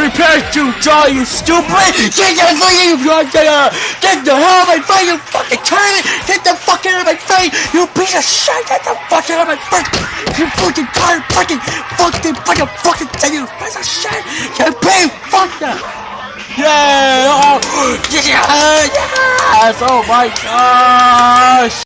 Prepare to die, you stupid! Get the fucking Get the hell out of my face, you fucking turd! Get the fuck out of my face, you piece of shit! Get the fuck out of my face! You fucking tired, Fucking fucking fucking fucking thing, you piece of shit! You pig! Fuck that! Yeah! Oh, yeah! Yes! Oh my God!